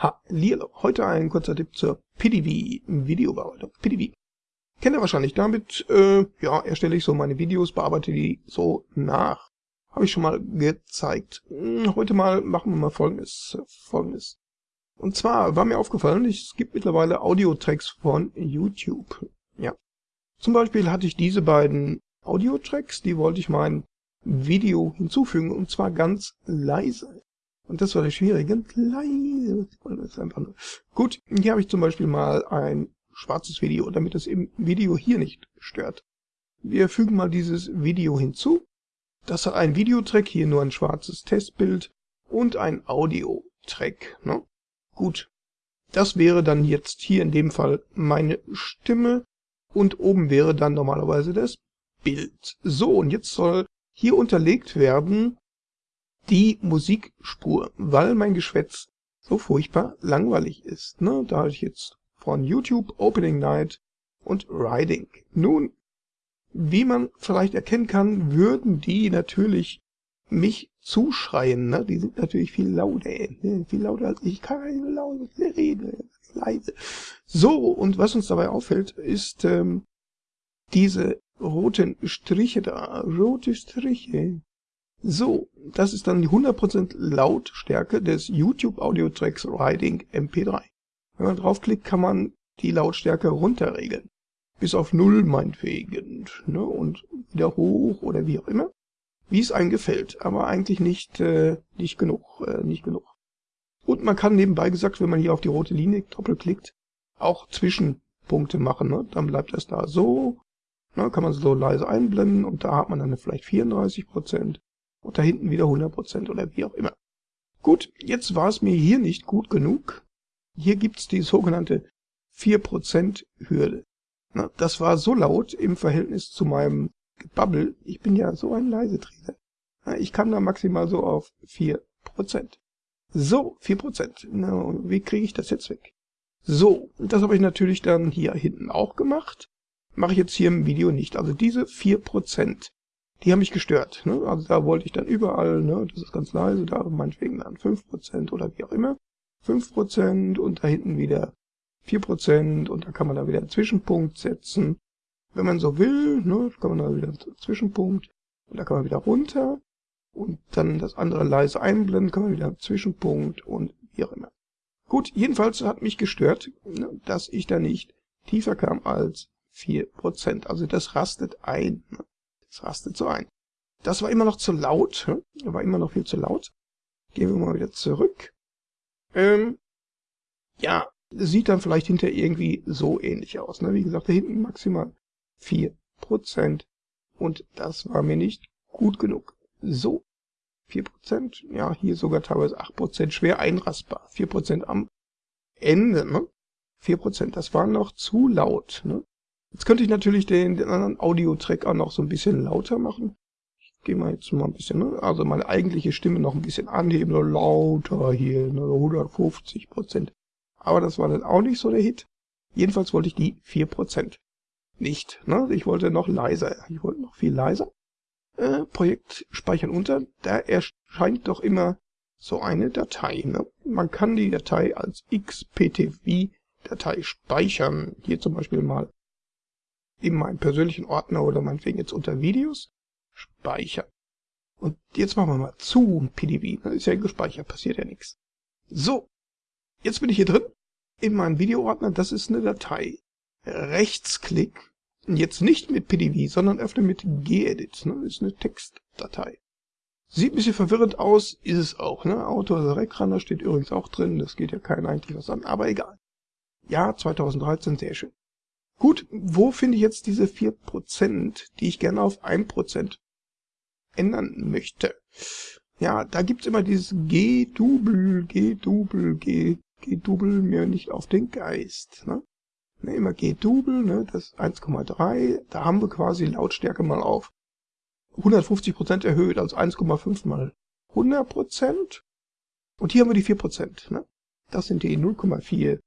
Hallihallo, heute ein kurzer Tipp zur PDV, Videobearbeitung, PDV. Kennt ihr wahrscheinlich, damit äh, ja, erstelle ich so meine Videos, bearbeite die so nach. Habe ich schon mal gezeigt. Hm, heute mal machen wir mal folgendes. folgendes. Und zwar war mir aufgefallen, es gibt mittlerweile Audio-Tracks von YouTube. Ja. Zum Beispiel hatte ich diese beiden Audio-Tracks, die wollte ich mein Video hinzufügen, und zwar ganz leise. Und das war der Schwierige. Leise. Das. Gut, hier habe ich zum Beispiel mal ein schwarzes Video, damit es im Video hier nicht stört. Wir fügen mal dieses Video hinzu. Das hat ein Videotrack, hier nur ein schwarzes Testbild und ein Audio-Track. Ne? Gut, das wäre dann jetzt hier in dem Fall meine Stimme und oben wäre dann normalerweise das Bild. So, und jetzt soll hier unterlegt werden die Musikspur, weil mein Geschwätz so furchtbar langweilig ist. Ne? Da habe ich jetzt von YouTube Opening Night und Riding. Nun, wie man vielleicht erkennen kann, würden die natürlich mich zuschreien. Ne? Die sind natürlich viel lauter, ne? viel lauter als ich. Ich kann nicht so leise. So, und was uns dabei auffällt, ist ähm, diese roten Striche da. Rote Striche. So, das ist dann die 100% Lautstärke des YouTube Audio Tracks Riding MP3. Wenn man draufklickt, kann man die Lautstärke runterregeln. Bis auf Null meinetwegen. Ne? Und wieder hoch oder wie auch immer. Wie es einem gefällt. Aber eigentlich nicht, äh, nicht genug. Äh, nicht genug. Und man kann nebenbei gesagt, wenn man hier auf die rote Linie doppelklickt, auch Zwischenpunkte machen. Ne? Dann bleibt das da so. Ne? Kann man so leise einblenden und da hat man dann vielleicht 34% und da hinten wieder 100% oder wie auch immer. Gut, jetzt war es mir hier nicht gut genug. Hier gibt's die sogenannte 4% Hürde. Na, das war so laut im Verhältnis zu meinem Gebabbel. Ich bin ja so ein Leiseträger. Ich kann da maximal so auf 4%. So, 4%. Na, wie kriege ich das jetzt weg? So, das habe ich natürlich dann hier hinten auch gemacht. Mache ich jetzt hier im Video nicht. Also diese 4%, die haben mich gestört. Ne? Also da wollte ich dann überall, ne, das ist ganz leise, da meinetwegen dann 5% oder wie auch immer. 5% und da hinten wieder 4% und da kann man da wieder einen Zwischenpunkt setzen. Wenn man so will, ne, kann man da wieder einen Zwischenpunkt und da kann man wieder runter und dann das andere leise einblenden, kann man wieder einen Zwischenpunkt und wie auch immer. Gut, jedenfalls hat mich gestört, ne, dass ich da nicht tiefer kam als 4%. Also das rastet ein. Ne? Das rastet so ein. Das war immer noch zu laut. Hm? War immer noch viel zu laut. Gehen wir mal wieder zurück. Ähm, ja, sieht dann vielleicht hinter irgendwie so ähnlich aus. Ne? Wie gesagt, da hinten maximal 4%. Und das war mir nicht gut genug. So, 4%, ja, hier sogar teilweise 8%, schwer einrastbar. 4% am Ende, ne? 4%, das war noch zu laut, ne? Jetzt könnte ich natürlich den, den anderen Audio-Track auch noch so ein bisschen lauter machen. Ich gehe mal jetzt mal ein bisschen, ne? also meine eigentliche Stimme noch ein bisschen anheben, so lauter hier, ne? 150 Prozent. Aber das war dann auch nicht so der Hit. Jedenfalls wollte ich die 4 Prozent nicht. Ne? Ich wollte noch leiser. Ich wollte noch viel leiser. Äh, Projekt speichern unter. Da erscheint doch immer so eine Datei. Ne? Man kann die Datei als XPTV-Datei speichern. Hier zum Beispiel mal in meinen persönlichen Ordner oder meinetwegen jetzt unter Videos speichern. Und jetzt machen wir mal zu PDB. Das ist ja gespeichert, passiert ja nichts. So, jetzt bin ich hier drin in meinem Videoordner. Das ist eine Datei. Rechtsklick. Jetzt nicht mit PDV, sondern öffne mit gedit. Ne? Ist eine Textdatei. Sieht ein bisschen verwirrend aus, ist es auch. Ne? Autor Rekraner steht übrigens auch drin. Das geht ja kein eigentlich was an, aber egal. Ja, 2013, sehr schön. Gut, wo finde ich jetzt diese 4%, die ich gerne auf 1% ändern möchte? Ja, da gibt's immer dieses G-Double, G-Double, G, G-Double mir nicht auf den Geist. Ne? Ne, immer G-Double, ne, das 1,3, da haben wir quasi Lautstärke mal auf 150% erhöht, also 1,5 mal 100%. Und hier haben wir die 4%. Ne? Das sind die 0,4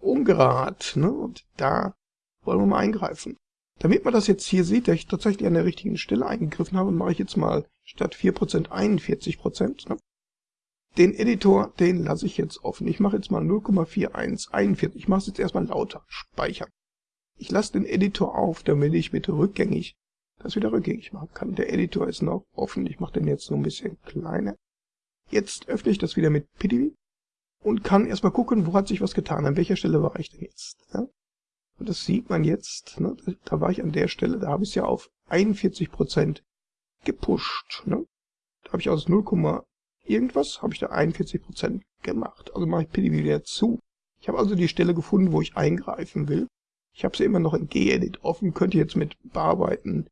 ungerad. Ne? Und da wollen wir mal eingreifen. Damit man das jetzt hier sieht, dass ich tatsächlich an der richtigen Stelle eingegriffen habe, mache ich jetzt mal statt 4% 41%. Ne? Den Editor, den lasse ich jetzt offen. Ich mache jetzt mal 0,4141. Ich mache es jetzt erstmal lauter. Speichern. Ich lasse den Editor auf, damit ich bitte rückgängig das wieder rückgängig machen kann. Der Editor ist noch offen. Ich mache den jetzt so ein bisschen kleiner. Jetzt öffne ich das wieder mit PDB und kann erstmal gucken, wo hat sich was getan. An welcher Stelle war ich denn jetzt? Ja? Und das sieht man jetzt. Ne? Da war ich an der Stelle, da habe ich es ja auf 41% gepusht. Ne? Da habe ich aus 0, irgendwas, habe ich da 41% gemacht. Also mache ich PDB wieder zu. Ich habe also die Stelle gefunden, wo ich eingreifen will. Ich habe sie immer noch in Gedit offen, könnte jetzt mit bearbeiten,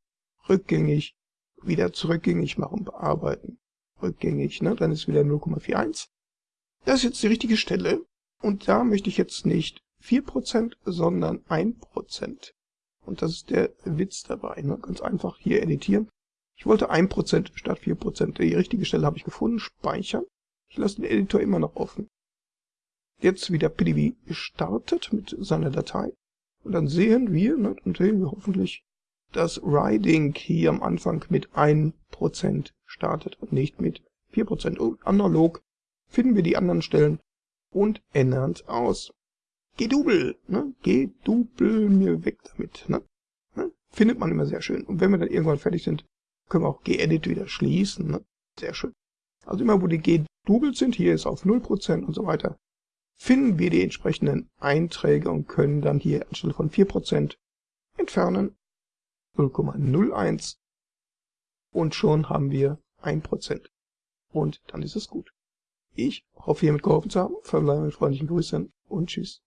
rückgängig, wieder zurückgängig machen, bearbeiten, rückgängig, ne? dann ist wieder 0,41. Das ist jetzt die richtige Stelle und da möchte ich jetzt nicht 4%, sondern 1%. Und das ist der Witz dabei. Ne? Ganz einfach hier editieren. Ich wollte 1% statt 4%. Die richtige Stelle habe ich gefunden. Speichern. Ich lasse den Editor immer noch offen. Jetzt wieder PDB gestartet mit seiner Datei. Und dann sehen wir, ne, dann sehen wir hoffentlich, dass Riding hier am Anfang mit 1% startet und nicht mit 4%. Und analog finden wir die anderen Stellen und ändern es aus. Gedubel, ne? Gedubel mir weg damit, ne? ne? Findet man immer sehr schön. Und wenn wir dann irgendwann fertig sind, können wir auch gedit wieder schließen, ne? Sehr schön. Also immer wo die gedubelt sind, hier ist auf 0% und so weiter, finden wir die entsprechenden Einträge und können dann hier anstelle von 4% entfernen 0,01 und schon haben wir 1%. Und dann ist es gut. Ich hoffe, hiermit geholfen zu haben. Verbleibe mit freundlichen Grüßen und tschüss.